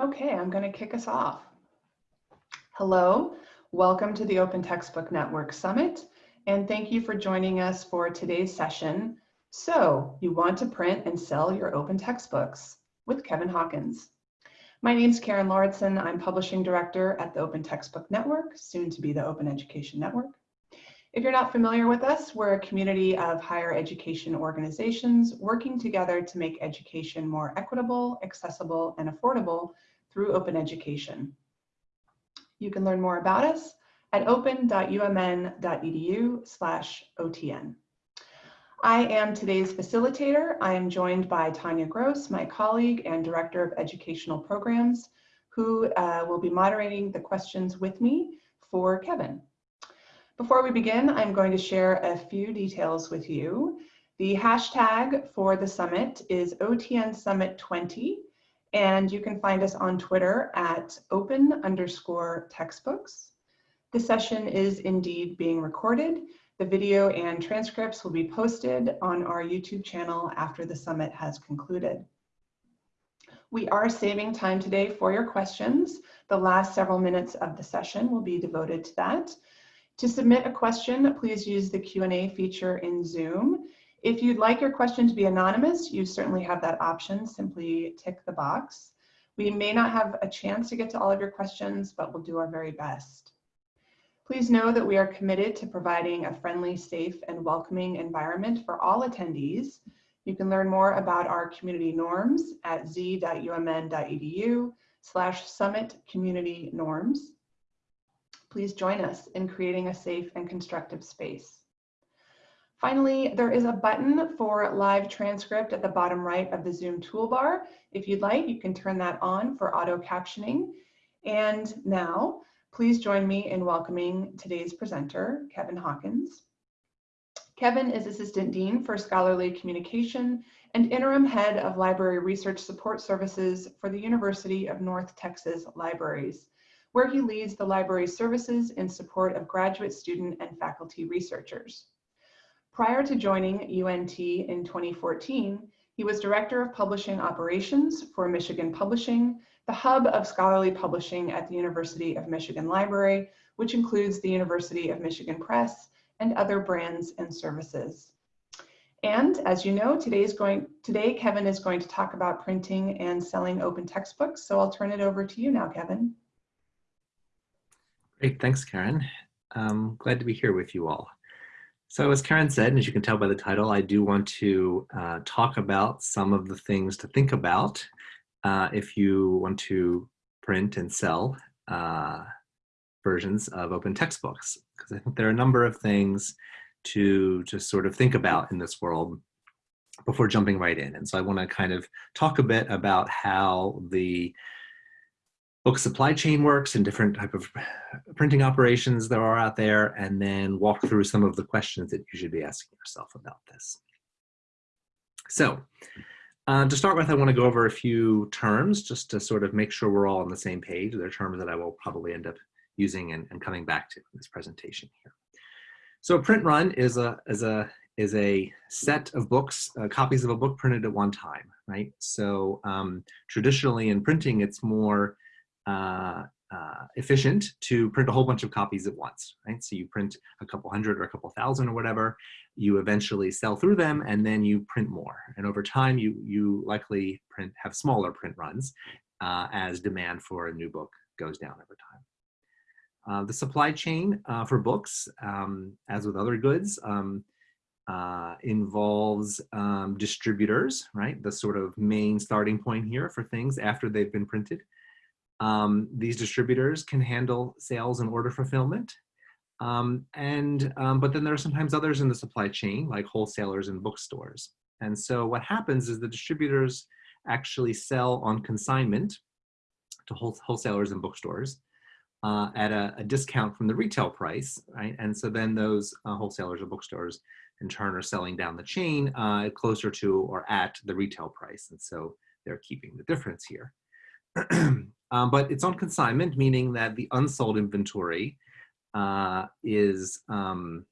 Okay, I'm going to kick us off. Hello, welcome to the Open Textbook Network Summit, and thank you for joining us for today's session. So, you want to print and sell your open textbooks with Kevin Hawkins. My name is Karen Lauritsen. I'm Publishing Director at the Open Textbook Network, soon to be the Open Education Network. If you're not familiar with us, we're a community of higher education organizations working together to make education more equitable, accessible, and affordable through open education. You can learn more about us at open.umn.edu slash OTN. I am today's facilitator. I am joined by Tanya Gross, my colleague and Director of Educational Programs, who uh, will be moderating the questions with me for Kevin. Before we begin, I'm going to share a few details with you. The hashtag for the summit is OTN Summit 20, and you can find us on Twitter at open underscore textbooks. The session is indeed being recorded. The video and transcripts will be posted on our YouTube channel after the summit has concluded. We are saving time today for your questions. The last several minutes of the session will be devoted to that. To submit a question, please use the Q&A feature in Zoom. If you'd like your question to be anonymous, you certainly have that option. Simply tick the box. We may not have a chance to get to all of your questions, but we'll do our very best. Please know that we are committed to providing a friendly, safe, and welcoming environment for all attendees. You can learn more about our community norms at z.umn.edu slash summit community norms. Please join us in creating a safe and constructive space. Finally, there is a button for live transcript at the bottom right of the Zoom toolbar. If you'd like, you can turn that on for auto captioning. And now, please join me in welcoming today's presenter, Kevin Hawkins. Kevin is Assistant Dean for Scholarly Communication and Interim Head of Library Research Support Services for the University of North Texas Libraries, where he leads the library services in support of graduate student and faculty researchers. Prior to joining UNT in 2014, he was Director of Publishing Operations for Michigan Publishing, the hub of scholarly publishing at the University of Michigan Library, which includes the University of Michigan Press and other brands and services. And as you know, today's going, today Kevin is going to talk about printing and selling open textbooks. So I'll turn it over to you now, Kevin. Great, thanks, Karen. I'm glad to be here with you all. So as Karen said, and as you can tell by the title, I do want to uh, talk about some of the things to think about uh, if you want to print and sell uh, versions of open textbooks, because I think there are a number of things to just sort of think about in this world before jumping right in. And so I want to kind of talk a bit about how the book supply chain works and different type of printing operations there are out there, and then walk through some of the questions that you should be asking yourself about this. So uh, to start with, I want to go over a few terms just to sort of make sure we're all on the same page. They're terms that I will probably end up using and, and coming back to in this presentation here. So a print run is a, is a, is a set of books, uh, copies of a book printed at one time, right? So um, traditionally in printing, it's more uh, uh, efficient to print a whole bunch of copies at once, right? So you print a couple hundred or a couple thousand or whatever, you eventually sell through them and then you print more. And over time, you, you likely print have smaller print runs uh, as demand for a new book goes down over time. Uh, the supply chain uh, for books, um, as with other goods, um, uh, involves um, distributors, right? The sort of main starting point here for things after they've been printed. Um, these distributors can handle sales and order fulfillment. Um, and, um, but then there are sometimes others in the supply chain, like wholesalers and bookstores. And so what happens is the distributors actually sell on consignment to wholesalers and bookstores uh, at a, a, discount from the retail price, right? And so then those uh, wholesalers or bookstores in turn are selling down the chain uh, closer to or at the retail price. And so they're keeping the difference here. um, but it's on consignment, meaning that the unsold inventory uh, is um,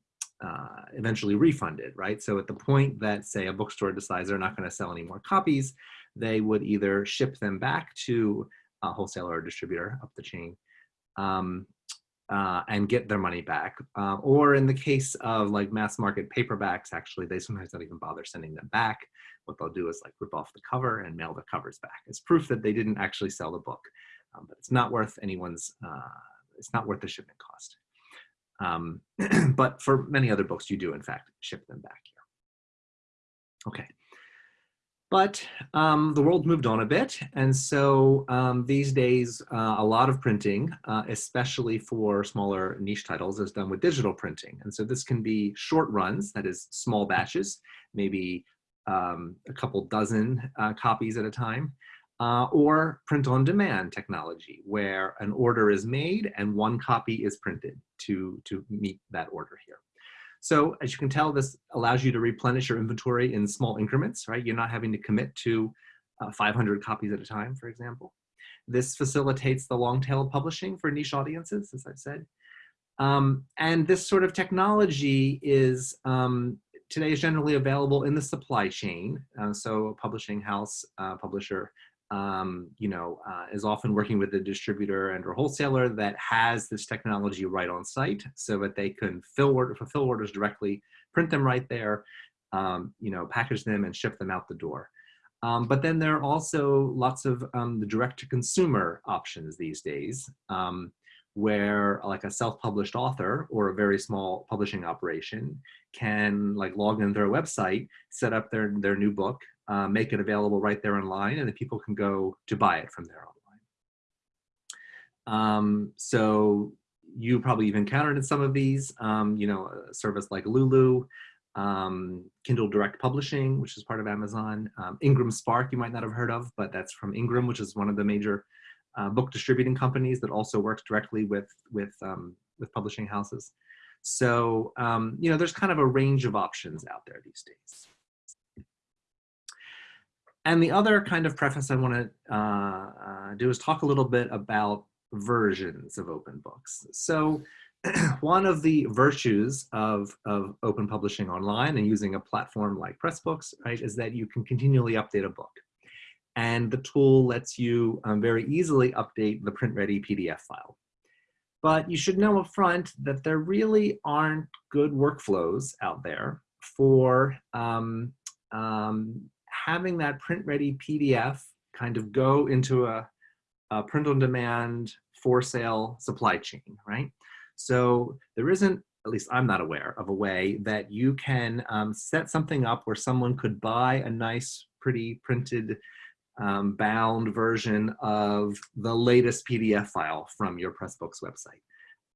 uh, eventually refunded, right? So at the point that, say, a bookstore decides they're not going to sell any more copies, they would either ship them back to a wholesaler or distributor up the chain um, uh, and get their money back. Uh, or in the case of like mass market paperbacks, actually, they sometimes don't even bother sending them back. What they'll do is like rip off the cover and mail the covers back. It's proof that they didn't actually sell the book, um, but it's not worth anyone's, uh, it's not worth the shipment cost. Um, but for many other books, you do in fact ship them back here. Okay. But um, the world moved on a bit, and so um, these days, uh, a lot of printing, uh, especially for smaller niche titles, is done with digital printing. And so this can be short runs, that is small batches, maybe um, a couple dozen uh, copies at a time, uh, or print on demand technology, where an order is made and one copy is printed to, to meet that order here. So as you can tell, this allows you to replenish your inventory in small increments, right? You're not having to commit to uh, 500 copies at a time, for example. This facilitates the long tail publishing for niche audiences, as I've said. Um, and this sort of technology is um, today is generally available in the supply chain. Uh, so a publishing house, uh, publisher um, you know, uh, is often working with a distributor and or wholesaler that has this technology right on site so that they can fill order, fulfill orders directly, print them right there, um, you know, package them and ship them out the door. Um, but then there are also lots of um, the direct to consumer options these days um, where like a self-published author or a very small publishing operation can like log in their website, set up their, their new book, uh, make it available right there online and then people can go to buy it from there online. Um, so you probably even encountered in some of these, um, you know, a service like Lulu, um, Kindle Direct Publishing, which is part of Amazon, um, Ingram Spark you might not have heard of, but that's from Ingram, which is one of the major uh, book distributing companies that also works directly with, with, um, with publishing houses. So, um, you know, there's kind of a range of options out there these days. And the other kind of preface I want to uh, uh, do is talk a little bit about versions of open books. So one of the virtues of, of open publishing online and using a platform like Pressbooks, right, is that you can continually update a book. And the tool lets you um, very easily update the print-ready PDF file. But you should know up front that there really aren't good workflows out there for um, um, having that print ready PDF kind of go into a, a print on demand for sale supply chain, right? So there isn't, at least I'm not aware of a way that you can um, set something up where someone could buy a nice, pretty printed um, bound version of the latest PDF file from your Pressbooks website.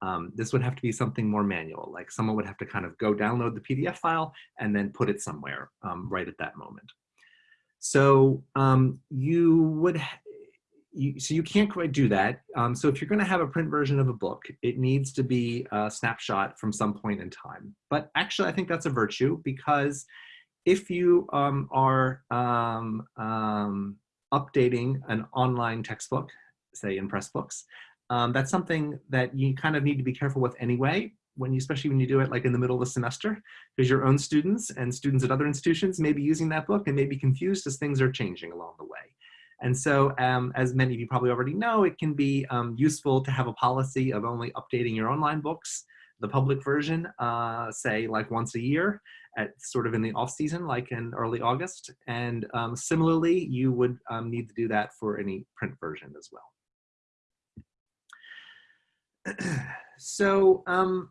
Um, this would have to be something more manual, like someone would have to kind of go download the PDF file and then put it somewhere um, right at that moment. So um, you would, you, so you can't quite do that. Um, so if you're gonna have a print version of a book, it needs to be a snapshot from some point in time. But actually I think that's a virtue because if you um, are um, um, updating an online textbook, say in Pressbooks, um, that's something that you kind of need to be careful with anyway when you, especially when you do it like in the middle of the semester, because your own students and students at other institutions may be using that book and may be confused as things are changing along the way. And so, um, as many of you probably already know, it can be um, useful to have a policy of only updating your online books, the public version, uh, say like once a year, at sort of in the off season, like in early August. And um, similarly, you would um, need to do that for any print version as well. so um,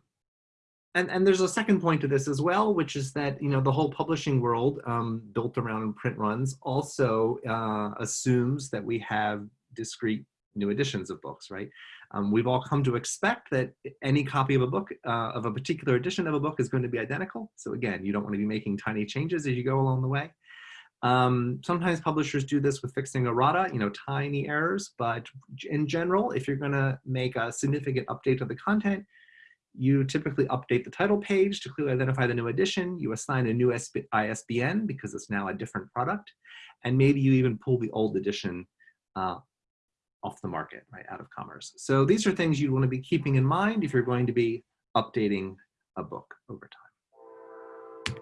and, and there's a second point to this as well, which is that, you know, the whole publishing world um, built around print runs also uh, assumes that we have discrete new editions of books, right? Um, we've all come to expect that any copy of a book, uh, of a particular edition of a book is going to be identical. So again, you don't want to be making tiny changes as you go along the way. Um, sometimes publishers do this with fixing errata, you know, tiny errors, but in general, if you're going to make a significant update to the content, you typically update the title page to clearly identify the new edition. You assign a new ISBN because it's now a different product. And maybe you even pull the old edition uh, off the market, right, out of commerce. So these are things you want to be keeping in mind if you're going to be updating a book over time.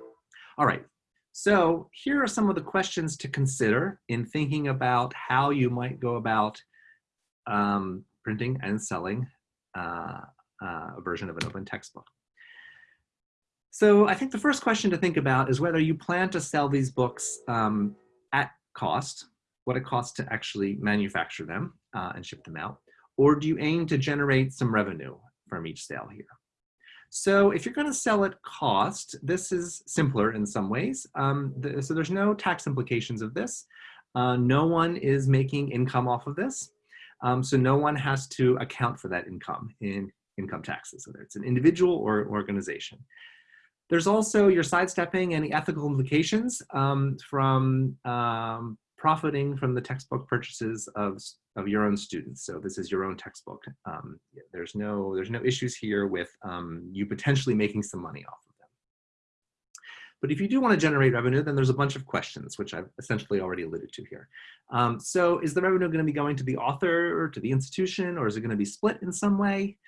All right, so here are some of the questions to consider in thinking about how you might go about um, printing and selling uh, uh, a version of an open textbook. So I think the first question to think about is whether you plan to sell these books um, at cost, what it costs to actually manufacture them uh, and ship them out, or do you aim to generate some revenue from each sale here? So if you're going to sell at cost, this is simpler in some ways. Um, so there's no tax implications of this. Uh, no one is making income off of this. Um, so no one has to account for that income in income taxes, whether it's an individual or organization. There's also your sidestepping any ethical implications um, from um, profiting from the textbook purchases of, of your own students. So this is your own textbook. Um, there's no there's no issues here with um, you potentially making some money off of them. But if you do want to generate revenue, then there's a bunch of questions, which I've essentially already alluded to here. Um, so is the revenue going to be going to the author or to the institution, or is it going to be split in some way?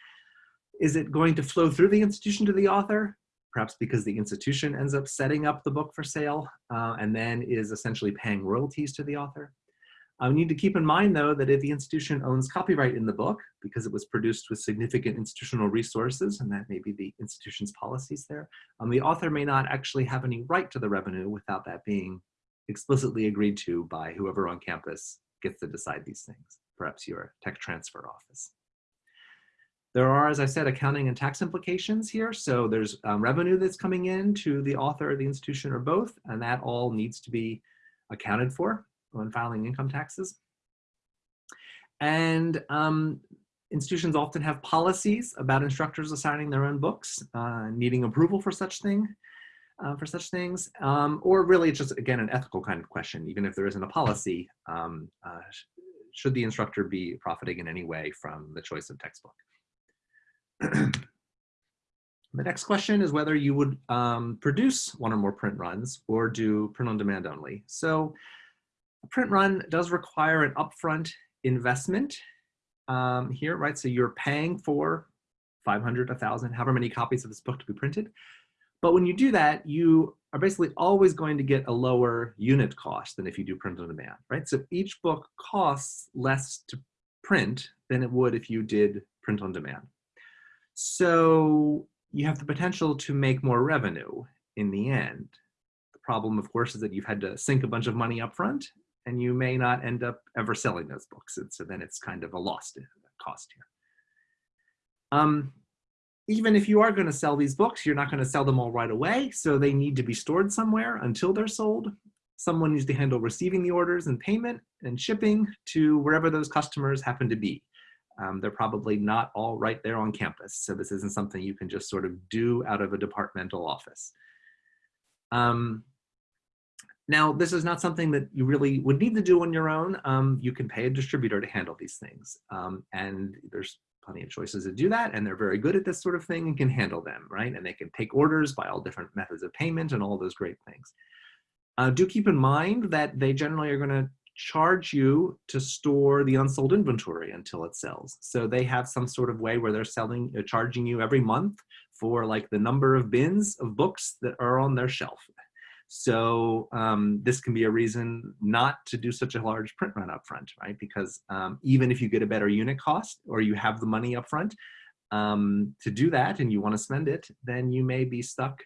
Is it going to flow through the institution to the author? perhaps because the institution ends up setting up the book for sale uh, and then is essentially paying royalties to the author. Uh, we need to keep in mind though that if the institution owns copyright in the book because it was produced with significant institutional resources and that may be the institution's policies there, um, the author may not actually have any right to the revenue without that being explicitly agreed to by whoever on campus gets to decide these things, perhaps your tech transfer office. There are, as I said, accounting and tax implications here. So there's um, revenue that's coming in to the author, the institution, or both, and that all needs to be accounted for when filing income taxes. And um, institutions often have policies about instructors assigning their own books, uh, needing approval for such thing, uh, for such things, um, or really it's just, again, an ethical kind of question. Even if there isn't a policy, um, uh, should the instructor be profiting in any way from the choice of textbook? the next question is whether you would um, produce one or more print runs or do print on demand only. So a print run does require an upfront investment um, here, right? So you're paying for 500, 1,000, however many copies of this book to be printed. But when you do that, you are basically always going to get a lower unit cost than if you do print on demand, right? So each book costs less to print than it would if you did print on demand. So you have the potential to make more revenue in the end. The problem, of course, is that you've had to sink a bunch of money up front and you may not end up ever selling those books. And so then it's kind of a lost cost here. Um, even if you are going to sell these books, you're not going to sell them all right away. So they need to be stored somewhere until they're sold. Someone needs to handle receiving the orders and payment and shipping to wherever those customers happen to be. Um, they're probably not all right there on campus. So this isn't something you can just sort of do out of a departmental office. Um, now, this is not something that you really would need to do on your own. Um, you can pay a distributor to handle these things. Um, and there's plenty of choices to do that. And they're very good at this sort of thing and can handle them, right? And they can take orders by all different methods of payment and all those great things. Uh, do keep in mind that they generally are going to charge you to store the unsold inventory until it sells. So they have some sort of way where they're selling, uh, charging you every month for like the number of bins of books that are on their shelf. So um, this can be a reason not to do such a large print run up front, right? Because um, even if you get a better unit cost or you have the money up front um, to do that and you want to spend it, then you may be stuck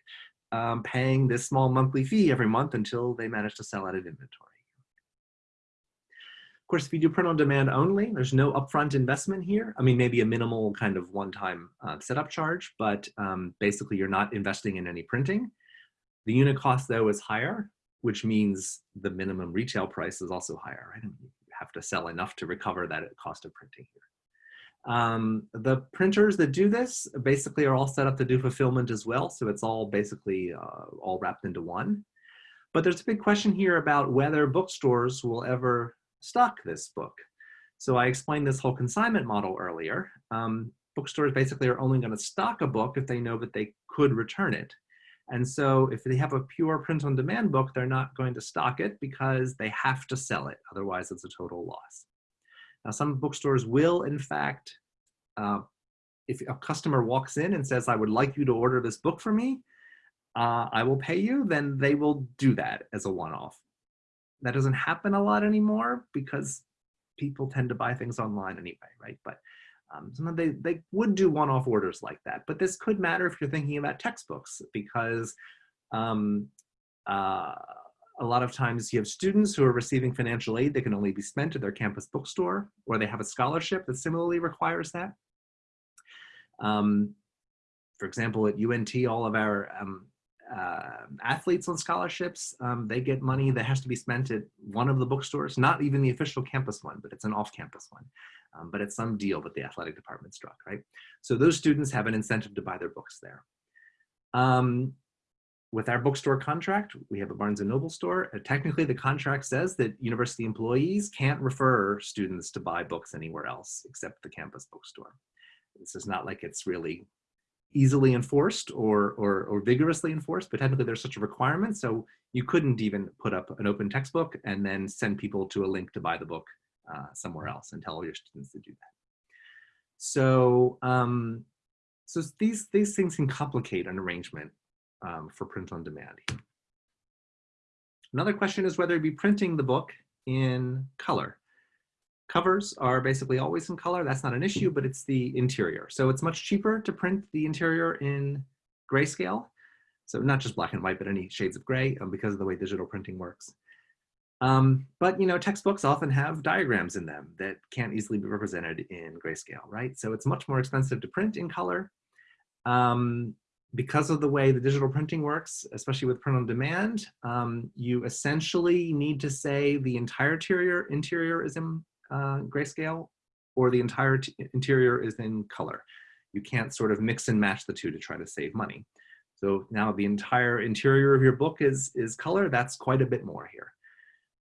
um, paying this small monthly fee every month until they manage to sell out of inventory. Of course, if you do print on demand only, there's no upfront investment here. I mean, maybe a minimal kind of one-time uh, setup charge, but um, basically you're not investing in any printing. The unit cost though is higher, which means the minimum retail price is also higher, right? you have to sell enough to recover that cost of printing here. Um, the printers that do this basically are all set up to do fulfillment as well. So it's all basically uh, all wrapped into one. But there's a big question here about whether bookstores will ever stock this book. So I explained this whole consignment model earlier. Um, bookstores basically are only going to stock a book if they know that they could return it. And so if they have a pure print on demand book, they're not going to stock it because they have to sell it. Otherwise, it's a total loss. Now, some bookstores will, in fact, uh, if a customer walks in and says, I would like you to order this book for me, uh, I will pay you, then they will do that as a one-off that doesn't happen a lot anymore because people tend to buy things online anyway, right? But um, sometimes they, they would do one-off orders like that. But this could matter if you're thinking about textbooks because um, uh, a lot of times you have students who are receiving financial aid that can only be spent at their campus bookstore, or they have a scholarship that similarly requires that. Um, for example, at UNT, all of our um, uh, athletes on scholarships, um, they get money that has to be spent at one of the bookstores, not even the official campus one, but it's an off-campus one. Um, but it's some deal that the athletic department struck, right? So those students have an incentive to buy their books there. Um, with our bookstore contract, we have a Barnes & Noble store. Uh, technically, the contract says that university employees can't refer students to buy books anywhere else except the campus bookstore. This is not like it's really easily enforced or, or, or vigorously enforced, but technically there's such a requirement. So you couldn't even put up an open textbook and then send people to a link to buy the book uh, somewhere else and tell all your students to do that. So, um, so these, these things can complicate an arrangement um, for print on demand. Another question is whether you'd be printing the book in color. Covers are basically always in color. That's not an issue, but it's the interior. So it's much cheaper to print the interior in grayscale. So not just black and white, but any shades of gray um, because of the way digital printing works. Um, but you know, textbooks often have diagrams in them that can't easily be represented in grayscale, right? So it's much more expensive to print in color. Um, because of the way the digital printing works, especially with print on demand, um, you essentially need to say the entire interior, interior is in uh, grayscale or the entire interior is in color. You can't sort of mix and match the two to try to save money. So now the entire interior of your book is, is color, that's quite a bit more here.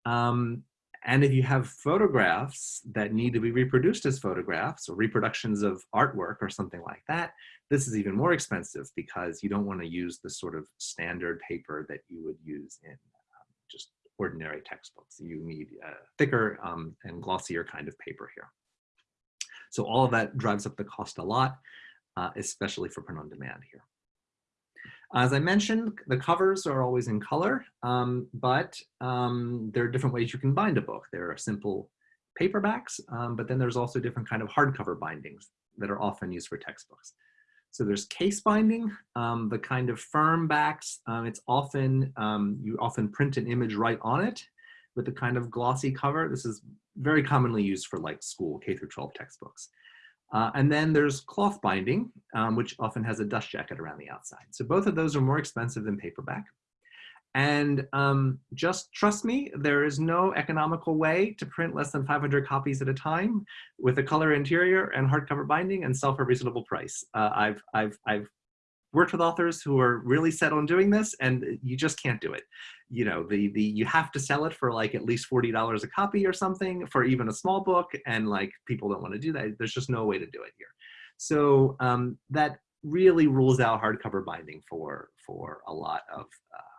Um, and if you have photographs that need to be reproduced as photographs or reproductions of artwork or something like that, this is even more expensive because you don't want to use the sort of standard paper that you would use in um, just ordinary textbooks. You need a thicker um, and glossier kind of paper here. So all of that drives up the cost a lot, uh, especially for print on demand here. As I mentioned, the covers are always in color, um, but um, there are different ways you can bind a book. There are simple paperbacks, um, but then there's also different kind of hardcover bindings that are often used for textbooks. So there's case binding, um, the kind of firm backs. Um, it's often, um, you often print an image right on it with the kind of glossy cover. This is very commonly used for like school K through 12 textbooks. Uh, and then there's cloth binding, um, which often has a dust jacket around the outside. So both of those are more expensive than paperback. And um, just trust me, there is no economical way to print less than 500 copies at a time with a color interior and hardcover binding and sell for a reasonable price. Uh, I've, I've, I've worked with authors who are really set on doing this and you just can't do it. You know, the, the, you have to sell it for like at least $40 a copy or something for even a small book and like people don't want to do that. There's just no way to do it here. So um, that really rules out hardcover binding for, for a lot of uh,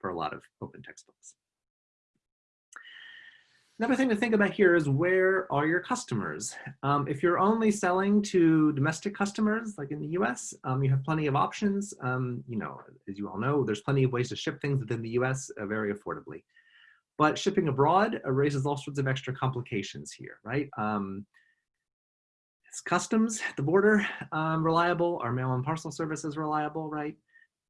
for a lot of open textbooks. Another thing to think about here is where are your customers? Um, if you're only selling to domestic customers, like in the US, um, you have plenty of options. Um, you know, as you all know, there's plenty of ways to ship things within the US uh, very affordably. But shipping abroad uh, raises all sorts of extra complications here, right? Um, is customs at the border um, reliable? Are mail and parcel services reliable, right?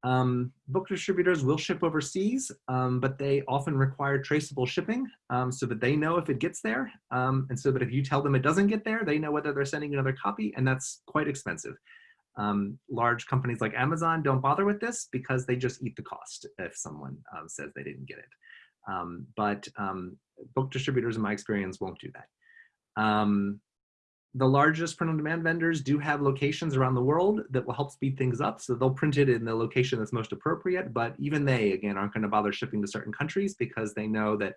Um, book distributors will ship overseas, um, but they often require traceable shipping um, so that they know if it gets there. Um, and so that if you tell them it doesn't get there, they know whether they're sending another copy and that's quite expensive. Um, large companies like Amazon don't bother with this because they just eat the cost if someone um, says they didn't get it. but book distributors, in my experience, won't do that the largest print on demand vendors do have locations around the world that will help speed things up. So they'll print it in the location that's most appropriate, but even they, again, aren't gonna bother shipping to certain countries because they know that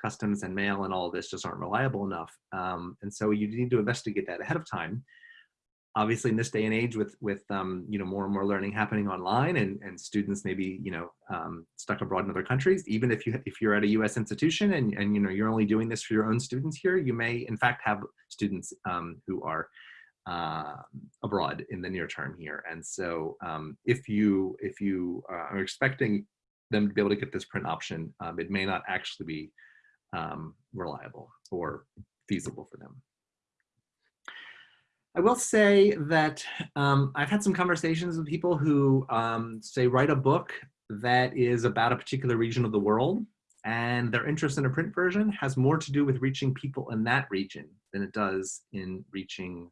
customs and mail and all this just aren't reliable enough. Um, and so you need to investigate that ahead of time obviously in this day and age with with um, you know more and more learning happening online and, and students maybe you know um, stuck abroad in other countries even if you if you're at a US institution and, and you know you're only doing this for your own students here you may in fact have students um, who are uh, abroad in the near term here and so um, if you if you are expecting them to be able to get this print option um, it may not actually be um, reliable or feasible for them. I will say that um, I've had some conversations with people who um, say write a book that is about a particular region of the world and their interest in a print version has more to do with reaching people in that region than it does in reaching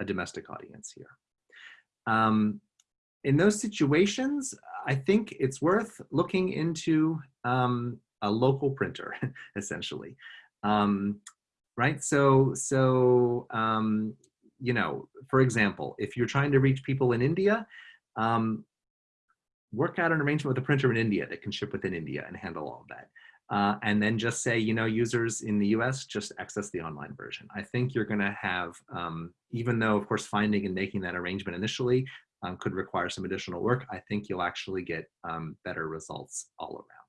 a domestic audience here. Um, in those situations, I think it's worth looking into um, a local printer, essentially. Um, right? So, so um, you know, for example, if you're trying to reach people in India, um, work out an arrangement with a printer in India that can ship within India and handle all of that. Uh, and then just say, you know, users in the US, just access the online version. I think you're gonna have, um, even though of course finding and making that arrangement initially um, could require some additional work, I think you'll actually get um, better results all around.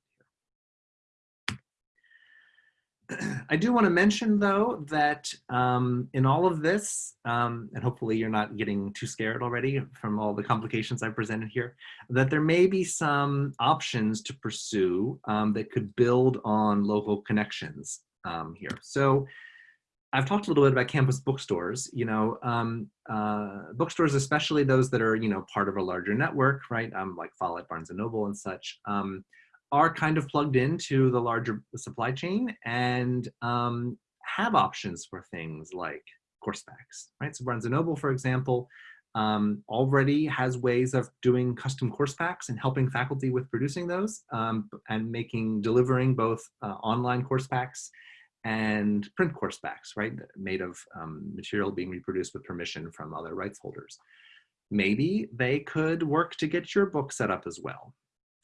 I do want to mention though that um, in all of this, um, and hopefully you're not getting too scared already from all the complications I've presented here, that there may be some options to pursue um, that could build on local connections um, here. So I've talked a little bit about campus bookstores, you know, um, uh, bookstores, especially those that are, you know, part of a larger network, right? Um, like Follett, Barnes & Noble and such are kind of plugged into the larger supply chain and um, have options for things like course packs, right? So Barnes & Noble, for example, um, already has ways of doing custom course packs and helping faculty with producing those um, and making, delivering both uh, online course packs and print course packs, right? Made of um, material being reproduced with permission from other rights holders. Maybe they could work to get your book set up as well.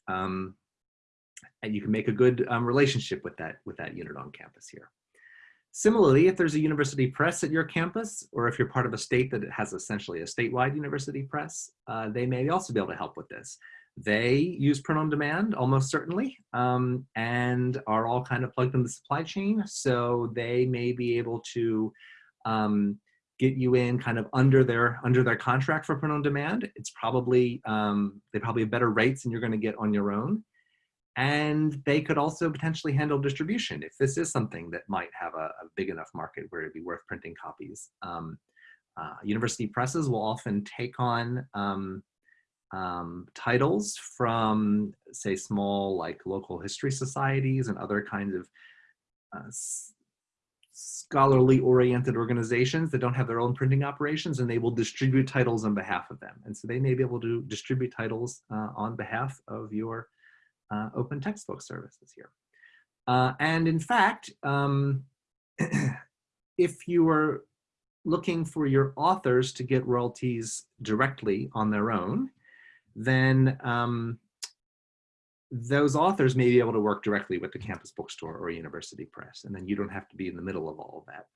Um, and you can make a good um, relationship with that, with that unit on campus here. Similarly, if there's a university press at your campus, or if you're part of a state that has essentially a statewide university press, uh, they may also be able to help with this. They use print on demand almost certainly, um, and are all kind of plugged in the supply chain. So they may be able to um, get you in kind of under their under their contract for print on demand. It's probably um, they probably have better rates than you're going to get on your own and they could also potentially handle distribution if this is something that might have a, a big enough market where it'd be worth printing copies. Um, uh, university presses will often take on um, um, titles from, say, small like local history societies and other kinds of uh, scholarly oriented organizations that don't have their own printing operations and they will distribute titles on behalf of them. And so they may be able to distribute titles uh, on behalf of your uh, open textbook services here. Uh, and in fact, um, if you are looking for your authors to get royalties directly on their own, then um, those authors may be able to work directly with the campus bookstore or university press, and then you don't have to be in the middle of all of that.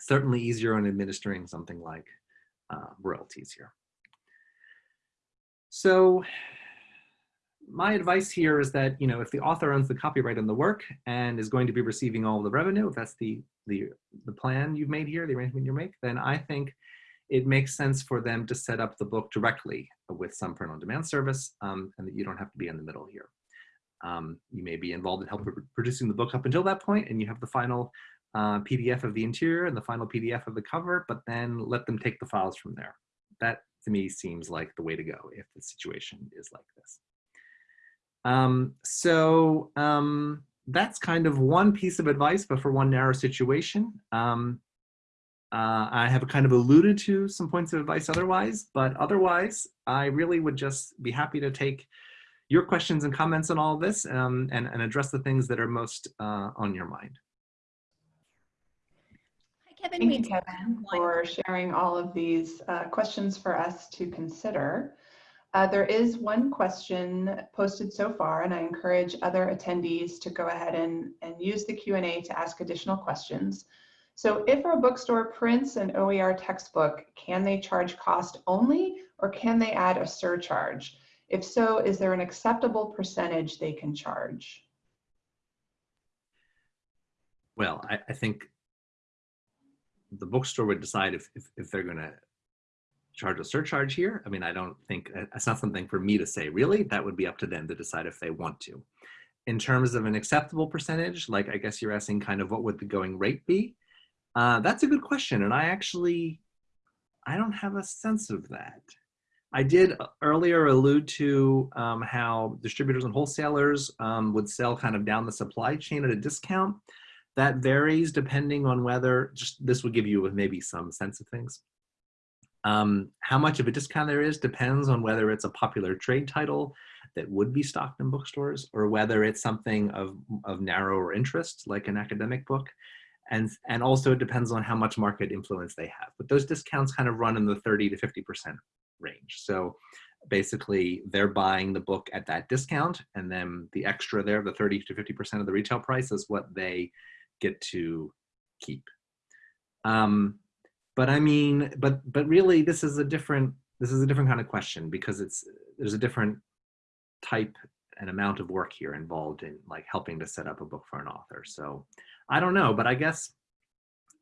Certainly easier on administering something like uh, royalties here. So my advice here is that, you know, if the author owns the copyright on the work and is going to be receiving all the revenue, if that's the, the, the plan you've made here, the arrangement you make, then I think it makes sense for them to set up the book directly with some print on demand service um, and that you don't have to be in the middle here. Um, you may be involved in helping producing the book up until that point and you have the final uh, PDF of the interior and the final PDF of the cover, but then let them take the files from there. That to me seems like the way to go if the situation is like this. Um, so um, that's kind of one piece of advice, but for one narrow situation. Um, uh, I have kind of alluded to some points of advice otherwise, but otherwise, I really would just be happy to take your questions and comments on all of this um, and, and address the things that are most uh, on your mind. Hi, Kevin. Thank you, Kevin, for sharing all of these uh, questions for us to consider. Uh, there is one question posted so far, and I encourage other attendees to go ahead and, and use the Q&A to ask additional questions. So if a bookstore prints an OER textbook, can they charge cost only, or can they add a surcharge? If so, is there an acceptable percentage they can charge? Well, I, I think the bookstore would decide if, if, if they're going to charge a surcharge here. I mean, I don't think it's not something for me to say, really. That would be up to them to decide if they want to. In terms of an acceptable percentage, like I guess you're asking kind of what would the going rate be? Uh, that's a good question, and I actually, I don't have a sense of that. I did earlier allude to um, how distributors and wholesalers um, would sell kind of down the supply chain at a discount. That varies depending on whether, just this would give you maybe some sense of things. Um, how much of a discount there is depends on whether it's a popular trade title that would be stocked in bookstores or whether it's something of, of narrower interest like an academic book. And, and also it depends on how much market influence they have. But those discounts kind of run in the 30 to 50% range. So basically they're buying the book at that discount and then the extra there, the 30 to 50% of the retail price is what they get to keep. Um, but I mean, but but really this is a different this is a different kind of question because it's there's a different type and amount of work here involved in like helping to set up a book for an author. So I don't know, but I guess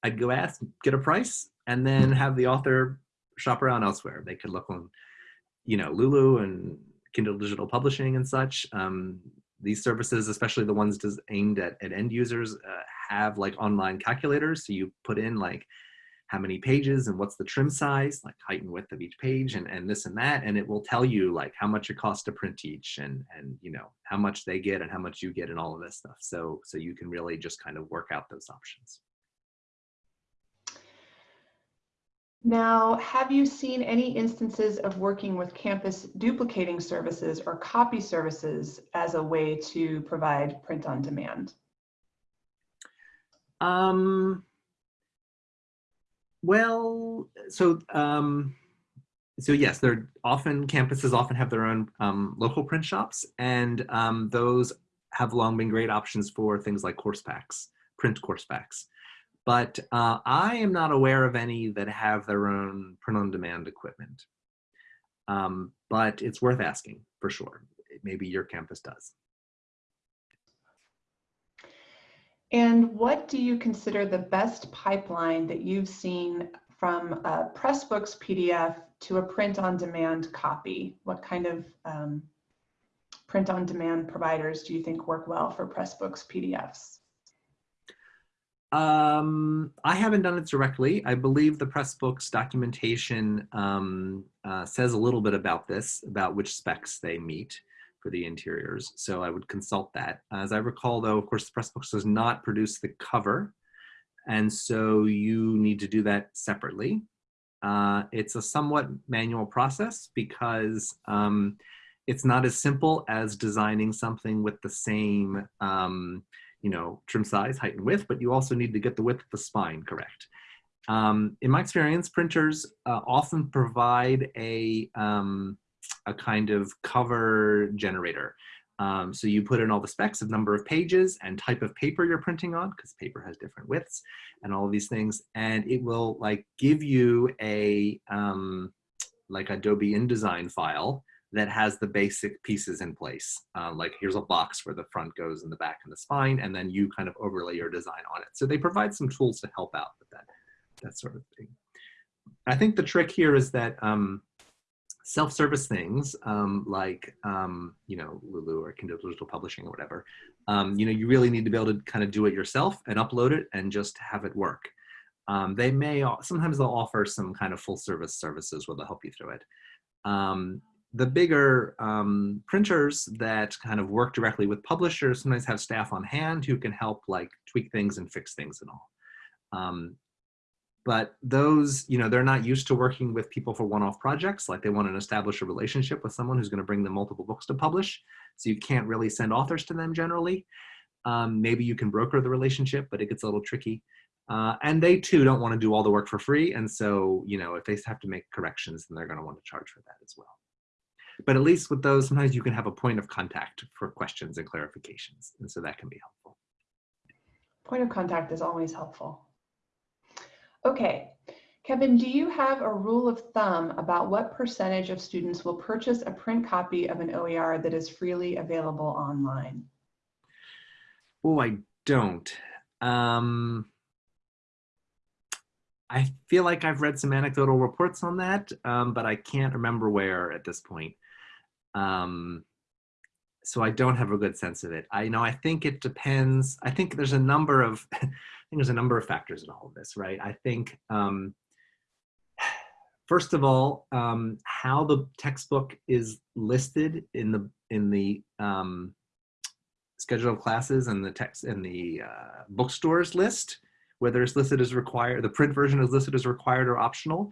I'd go ask, get a price, and then have the author shop around elsewhere. They could look on, you know, Lulu and Kindle Digital Publishing and such. Um, these services, especially the ones aimed at, at end users, uh, have like online calculators. So you put in like how many pages and what's the trim size, like height and width of each page and, and this and that. And it will tell you like how much it costs to print each and, and, you know, how much they get and how much you get and all of this stuff. So, so you can really just kind of work out those options. Now, have you seen any instances of working with campus duplicating services or copy services as a way to provide print on demand? Um, well, so um, so yes, they're often campuses often have their own um, local print shops, and um, those have long been great options for things like course packs, print course packs. But uh, I am not aware of any that have their own print-on-demand equipment. Um, but it's worth asking for sure. Maybe your campus does. And what do you consider the best pipeline that you've seen from a Pressbooks PDF to a print-on-demand copy? What kind of um, print-on-demand providers do you think work well for Pressbooks PDFs? Um, I haven't done it directly. I believe the Pressbooks documentation um, uh, says a little bit about this, about which specs they meet for the interiors. So I would consult that. As I recall though, of course, the Pressbooks does not produce the cover. And so you need to do that separately. Uh, it's a somewhat manual process because um, it's not as simple as designing something with the same, um, you know, trim size, height and width, but you also need to get the width of the spine correct. Um, in my experience, printers uh, often provide a, um, a kind of cover generator. Um, so you put in all the specs of number of pages and type of paper you're printing on, because paper has different widths and all these things. And it will like give you a um, like Adobe InDesign file that has the basic pieces in place. Uh, like here's a box where the front goes and the back and the spine, and then you kind of overlay your design on it. So they provide some tools to help out with that, that sort of thing. I think the trick here is that um, self-service things um, like um, you know Lulu or Kindle Digital Publishing or whatever, um, you know you really need to be able to kind of do it yourself and upload it and just have it work. Um, they may sometimes they'll offer some kind of full service services where they'll help you through it. Um, the bigger um, printers that kind of work directly with publishers sometimes have staff on hand who can help like tweak things and fix things and all. But those, you know, they're not used to working with people for one-off projects. Like they want to establish a relationship with someone who's going to bring them multiple books to publish. So you can't really send authors to them generally. Um, maybe you can broker the relationship, but it gets a little tricky. Uh, and they too don't want to do all the work for free. And so, you know, if they have to make corrections, then they're going to want to charge for that as well. But at least with those, sometimes you can have a point of contact for questions and clarifications. And so that can be helpful. Point of contact is always helpful. Okay, Kevin, do you have a rule of thumb about what percentage of students will purchase a print copy of an OER that is freely available online? Oh, I don't. Um, I feel like I've read some anecdotal reports on that, um, but I can't remember where at this point. Um, so I don't have a good sense of it. I know I think it depends. I think there's a number of think there's a number of factors in all of this, right? I think, um, first of all, um, how the textbook is listed in the in the um, schedule of classes and the text and the uh, bookstores list, whether it's listed as required, the print version is listed as required or optional,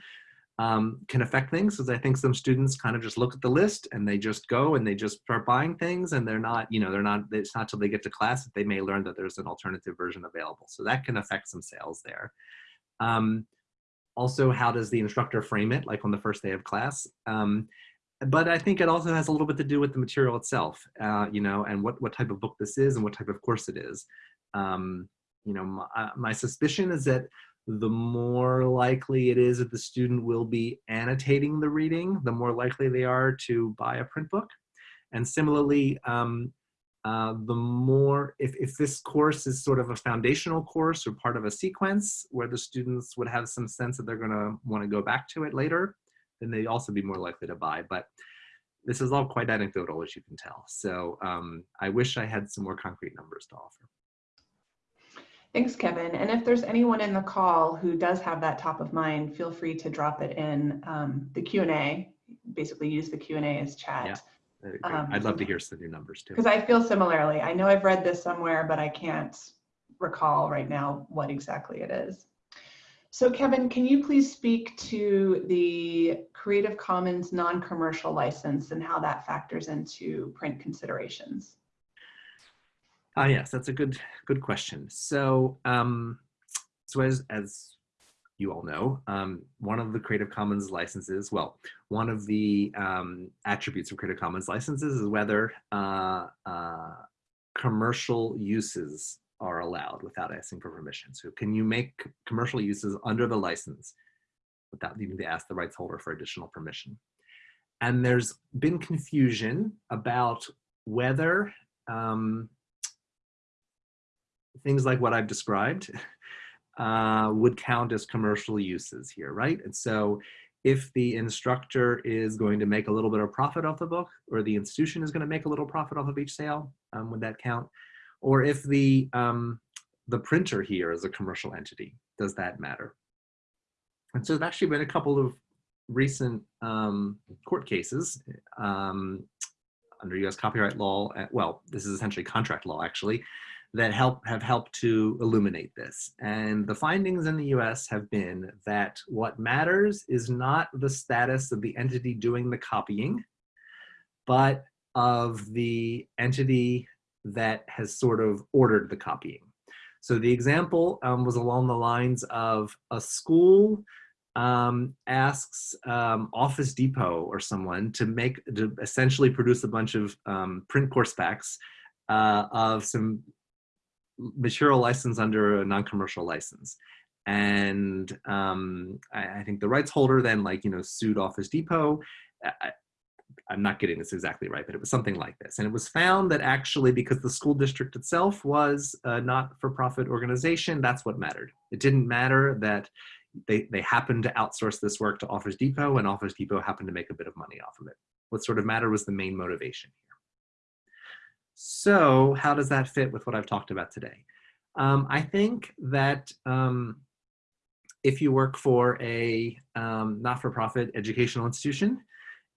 um, can affect things. Because I think some students kind of just look at the list and they just go and they just start buying things and they're not, you know, they're not, it's not till they get to class that they may learn that there's an alternative version available. So that can affect some sales there. Um, also, how does the instructor frame it, like on the first day of class? Um, but I think it also has a little bit to do with the material itself, uh, you know, and what, what type of book this is and what type of course it is. Um, you know, my, uh, my suspicion is that the more likely it is that the student will be annotating the reading, the more likely they are to buy a print book. And similarly, um, uh, the more, if, if this course is sort of a foundational course or part of a sequence where the students would have some sense that they're gonna wanna go back to it later, then they'd also be more likely to buy. But this is all quite anecdotal, as you can tell. So um, I wish I had some more concrete numbers to offer. Thanks, Kevin. And if there's anyone in the call who does have that top of mind, feel free to drop it in um, the Q&A. Basically use the Q&A as chat. Yeah, um, I'd love to hear some new numbers too. Because I feel similarly. I know I've read this somewhere, but I can't recall right now what exactly it is. So Kevin, can you please speak to the Creative Commons non-commercial license and how that factors into print considerations? Ah, uh, yes, that's a good good question. So, um, so as as you all know, um, one of the Creative Commons licenses, well, one of the um, attributes of Creative Commons licenses is whether uh, uh, commercial uses are allowed without asking for permission. So can you make commercial uses under the license without needing to ask the rights holder for additional permission? And there's been confusion about whether um, things like what I've described uh, would count as commercial uses here, right? And so if the instructor is going to make a little bit of profit off the book or the institution is going to make a little profit off of each sale, um, would that count? Or if the, um, the printer here is a commercial entity, does that matter? And so there's actually been a couple of recent um, court cases um, under US copyright law, uh, well, this is essentially contract law actually, that help have helped to illuminate this. And the findings in the US have been that what matters is not the status of the entity doing the copying, but of the entity that has sort of ordered the copying. So the example um, was along the lines of a school um, asks um, Office Depot or someone to make, to essentially produce a bunch of um, print course packs uh, of some material license under a non-commercial license. And um, I, I, think the rights holder then like, you know, sued Office Depot. I, I'm not getting this exactly right, but it was something like this. And it was found that actually because the school district itself was a not-for-profit organization, that's what mattered. It didn't matter that they, they happened to outsource this work to Office Depot and Office Depot happened to make a bit of money off of it. What sort of mattered was the main motivation. So how does that fit with what I've talked about today? Um, I think that um, if you work for a um, not-for-profit educational institution,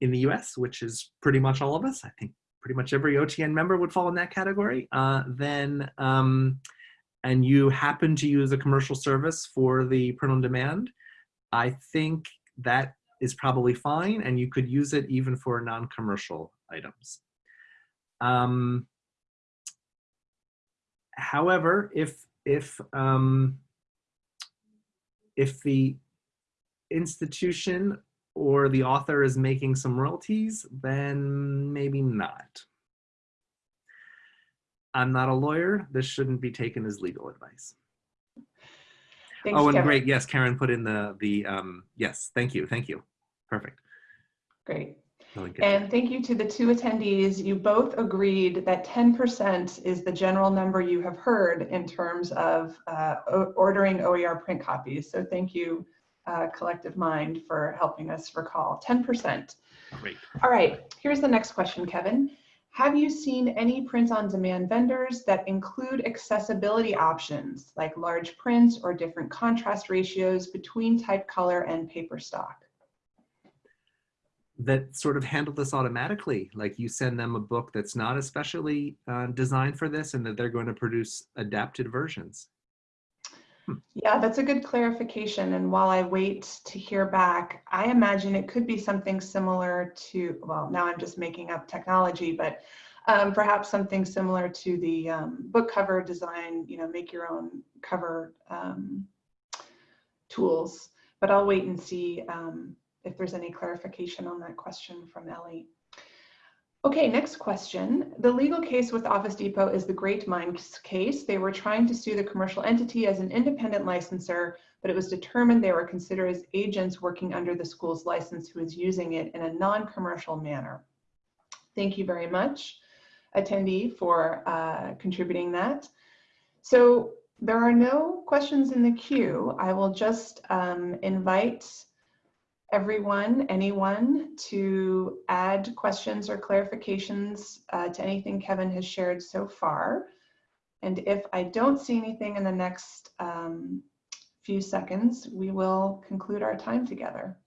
in the US, which is pretty much all of us, I think pretty much every OTN member would fall in that category, uh, then, um, and you happen to use a commercial service for the print on demand, I think that is probably fine and you could use it even for non-commercial items. Um, however, if, if, um, if the institution or the author is making some royalties, then maybe not. I'm not a lawyer. This shouldn't be taken as legal advice. Thanks, oh, and Kevin. great. Yes, Karen put in the, the um, yes, thank you. Thank you. Perfect. Great. Really and thank you to the two attendees. You both agreed that 10% is the general number you have heard in terms of uh, ordering OER print copies. So thank you uh, collective mind for helping us recall 10%. Great. All right, here's the next question, Kevin. Have you seen any print-on-demand vendors that include accessibility options like large prints or different contrast ratios between type color and paper stock? That sort of handle this automatically. Like you send them a book that's not especially uh, designed for this and that they're going to produce adapted versions. Yeah, that's a good clarification. And while I wait to hear back, I imagine it could be something similar to, well, now I'm just making up technology, but um, perhaps something similar to the um, book cover design, you know, make your own cover um, tools. But I'll wait and see um, if there's any clarification on that question from Ellie. Okay, next question. The legal case with Office Depot is the Great Minds case. They were trying to sue the commercial entity as an independent licensor, but it was determined they were considered as agents working under the school's license who was using it in a non-commercial manner. Thank you very much, attendee, for uh, contributing that. So there are no questions in the queue. I will just um, invite everyone, anyone to add questions or clarifications uh, to anything Kevin has shared so far. And if I don't see anything in the next um, few seconds, we will conclude our time together.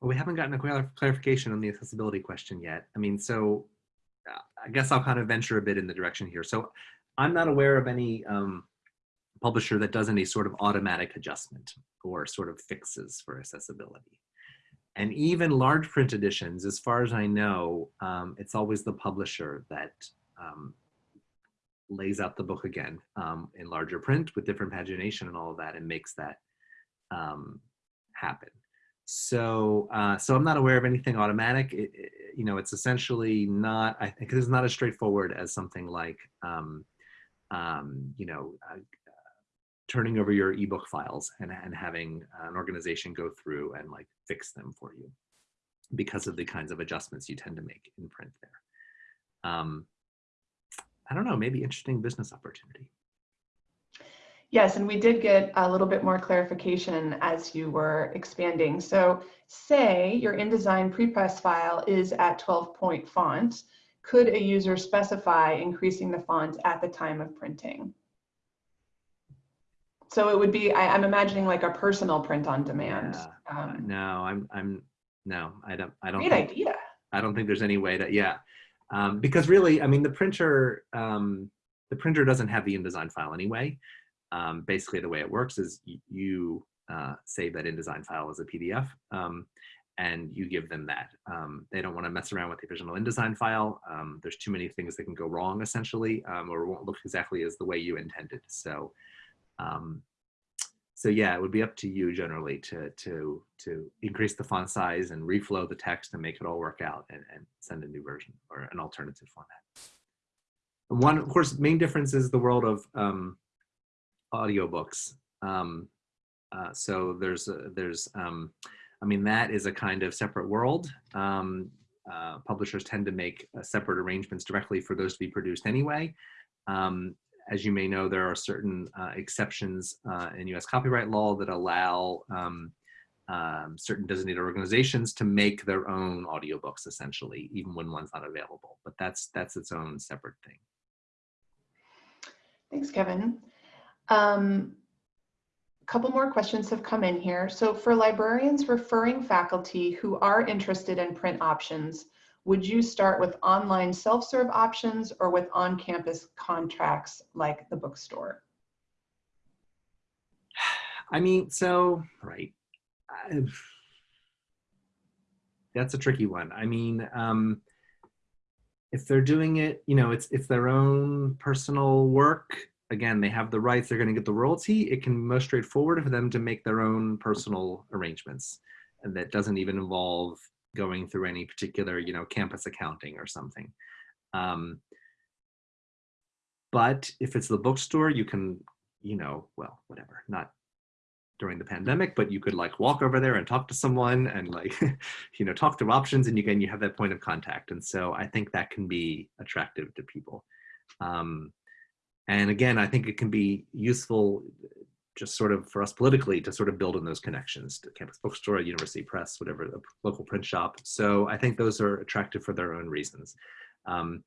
Well, we haven't gotten a clarification on the accessibility question yet. I mean, so uh, I guess I'll kind of venture a bit in the direction here. So I'm not aware of any um, publisher that does any sort of automatic adjustment or sort of fixes for accessibility. And even large print editions, as far as I know, um, it's always the publisher that um, lays out the book again um, in larger print with different pagination and all of that and makes that um, happen. So, uh, so I'm not aware of anything automatic. It, it, you know, it's essentially not, I think it's not as straightforward as something like, um, um, you know, uh, turning over your ebook files and, and having an organization go through and like fix them for you because of the kinds of adjustments you tend to make in print there. Um, I don't know, maybe interesting business opportunity. Yes, and we did get a little bit more clarification as you were expanding. So say your InDesign prepress file is at 12 point font could a user specify increasing the font at the time of printing? So it would be, I, am I'm imagining like a personal print on demand. Yeah. Um, no, I'm, I'm, no, I don't, I don't. Great think, idea. I don't think there's any way to, yeah. Um, because really, I mean, the printer, um, the printer doesn't have the InDesign file anyway. Um, basically, the way it works is you uh, save that InDesign file as a PDF. Um, and you give them that. Um, they don't want to mess around with the original InDesign file. Um, there's too many things that can go wrong essentially, um, or won't look exactly as the way you intended. So, um, so yeah, it would be up to you generally to to to increase the font size and reflow the text and make it all work out and, and send a new version or an alternative format. One, of course, main difference is the world of um, audiobooks. Um, uh, so there's there's um, I mean, that is a kind of separate world. Um, uh, publishers tend to make uh, separate arrangements directly for those to be produced anyway. Um, as you may know, there are certain uh, exceptions uh, in US copyright law that allow um, um, certain designated organizations to make their own audiobooks essentially, even when one's not available. But that's, that's its own separate thing. Thanks, Kevin. Um, couple more questions have come in here. So for librarians referring faculty who are interested in print options, would you start with online self-serve options or with on-campus contracts like the bookstore? I mean, so, right. I've, that's a tricky one. I mean, um, if they're doing it, you know, it's, it's their own personal work again, they have the rights, they're going to get the royalty. It can be most straightforward for them to make their own personal arrangements. And that doesn't even involve going through any particular, you know, campus accounting or something. Um, but if it's the bookstore, you can, you know, well, whatever, not during the pandemic, but you could like walk over there and talk to someone and like, you know, talk through options and again, you have that point of contact. And so I think that can be attractive to people. Um, and again, I think it can be useful just sort of for us politically to sort of build on those connections to campus bookstore, university press, whatever, the local print shop. So I think those are attractive for their own reasons. Um,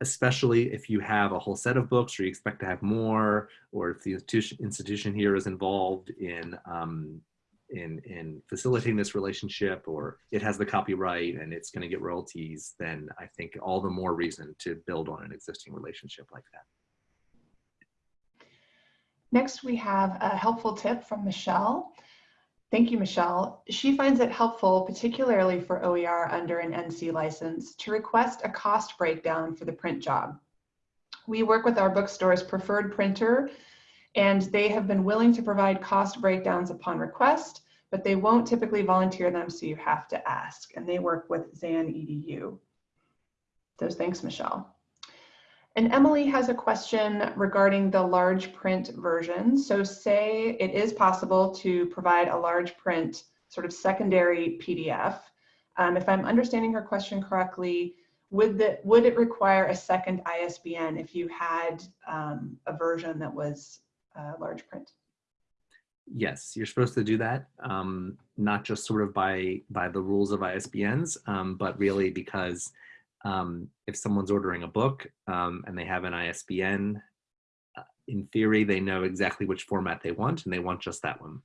especially if you have a whole set of books or you expect to have more, or if the institution, institution here is involved in, um, in, in facilitating this relationship or it has the copyright and it's going to get royalties, then I think all the more reason to build on an existing relationship like that. Next, we have a helpful tip from Michelle. Thank you, Michelle. She finds it helpful, particularly for OER under an NC license, to request a cost breakdown for the print job. We work with our bookstore's preferred printer, and they have been willing to provide cost breakdowns upon request, but they won't typically volunteer them, so you have to ask. And they work with XanEdu. So thanks, Michelle. And Emily has a question regarding the large print version. So say it is possible to provide a large print sort of secondary PDF. Um, if I'm understanding her question correctly, would, the, would it require a second ISBN if you had um, a version that was uh, large print? Yes, you're supposed to do that, um, not just sort of by, by the rules of ISBNs, um, but really because um, if someone's ordering a book um, and they have an ISBN, uh, in theory, they know exactly which format they want and they want just that one.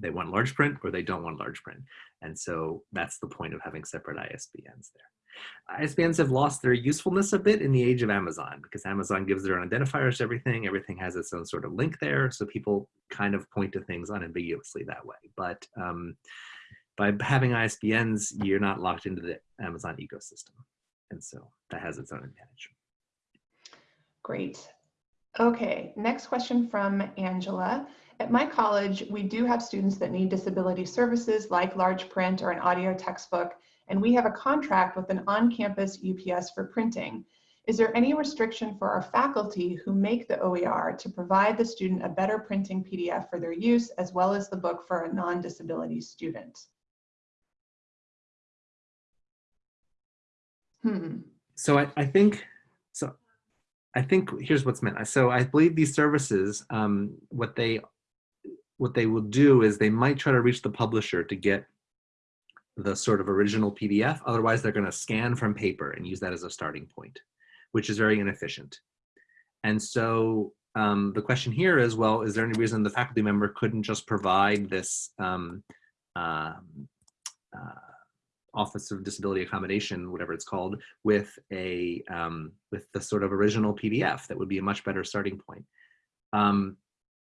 They want large print or they don't want large print. And so that's the point of having separate ISBNs there. ISBNs have lost their usefulness a bit in the age of Amazon because Amazon gives their own identifiers to everything. Everything has its own sort of link there. So people kind of point to things unambiguously that way. But um, by having ISBNs, you're not locked into the Amazon ecosystem. And so that has its own advantage. Great. Okay, next question from Angela. At my college, we do have students that need disability services like large print or an audio textbook, and we have a contract with an on-campus UPS for printing. Is there any restriction for our faculty who make the OER to provide the student a better printing PDF for their use as well as the book for a non-disability student? Hmm. So I, I think, so I think here's what's meant. So I believe these services, um, what they what they will do is they might try to reach the publisher to get the sort of original PDF. Otherwise, they're going to scan from paper and use that as a starting point, which is very inefficient. And so um, the question here is, well, is there any reason the faculty member couldn't just provide this um, um uh, Office of Disability Accommodation, whatever it's called, with a um, with the sort of original PDF that would be a much better starting point. Um,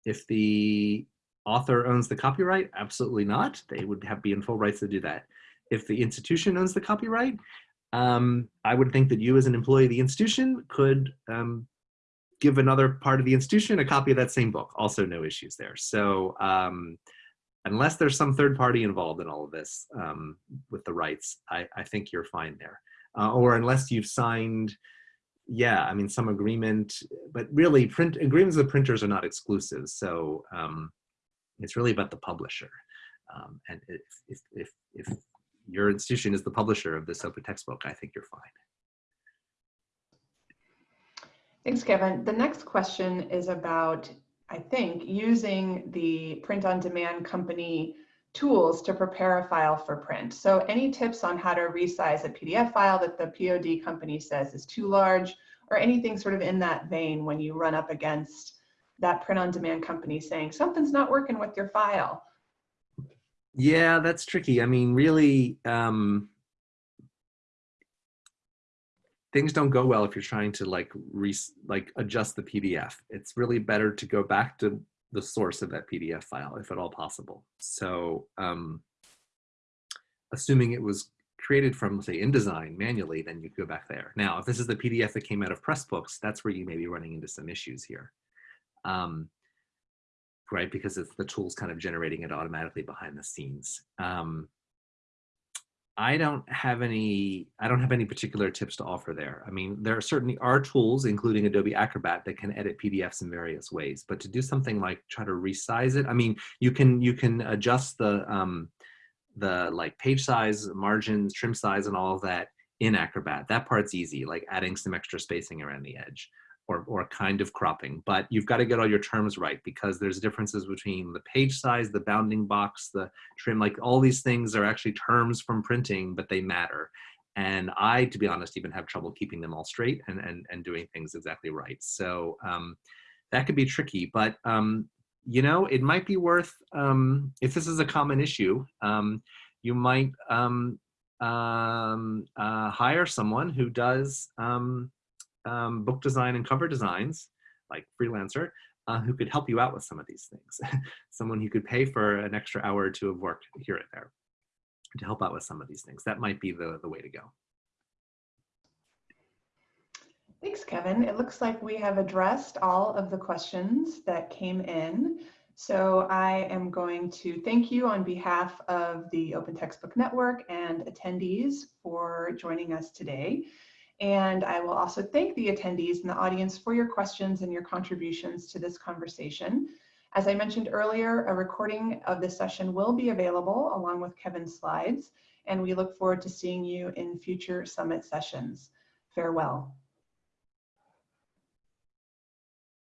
if the author owns the copyright, absolutely not. They would have be in full rights to do that. If the institution owns the copyright, um, I would think that you as an employee of the institution could um, give another part of the institution a copy of that same book. Also no issues there. So um, unless there's some third party involved in all of this um, with the rights, I, I, think you're fine there. Uh, or unless you've signed, yeah, I mean, some agreement, but really print agreements with printers are not exclusive. So um, it's really about the publisher. Um, and if, if, if, if your institution is the publisher of this open textbook, I think you're fine. Thanks, Kevin. The next question is about I think, using the print on demand company tools to prepare a file for print. So any tips on how to resize a PDF file that the POD company says is too large or anything sort of in that vein when you run up against that print on demand company saying something's not working with your file? Yeah, that's tricky. I mean, really, um, things don't go well if you're trying to like re like adjust the PDF. It's really better to go back to the source of that PDF file if at all possible. So um, assuming it was created from say InDesign manually, then you go back there. Now, if this is the PDF that came out of Pressbooks, that's where you may be running into some issues here. Um, right, because it's the tool's kind of generating it automatically behind the scenes. Um, I don't have any, I don't have any particular tips to offer there. I mean, there certainly are tools, including Adobe Acrobat, that can edit PDFs in various ways. But to do something like try to resize it, I mean, you can you can adjust the um, the like page size, margins, trim size, and all of that in Acrobat. That part's easy, like adding some extra spacing around the edge. Or, or kind of cropping. But you've got to get all your terms right because there's differences between the page size, the bounding box, the trim, like all these things are actually terms from printing, but they matter. And I, to be honest, even have trouble keeping them all straight and, and, and doing things exactly right. So um, that could be tricky, but um, you know, it might be worth, um, if this is a common issue, um, you might um, um, uh, hire someone who does um, book design and cover designs, like freelancer, uh, who could help you out with some of these things. someone who could pay for an extra hour or two of work here and there to help out with some of these things. That might be the, the way to go. Thanks, Kevin. It looks like we have addressed all of the questions that came in. So I am going to thank you on behalf of the Open Textbook Network and attendees for joining us today. And I will also thank the attendees and the audience for your questions and your contributions to this conversation. As I mentioned earlier, a recording of this session will be available along with Kevin's slides, and we look forward to seeing you in future summit sessions. Farewell.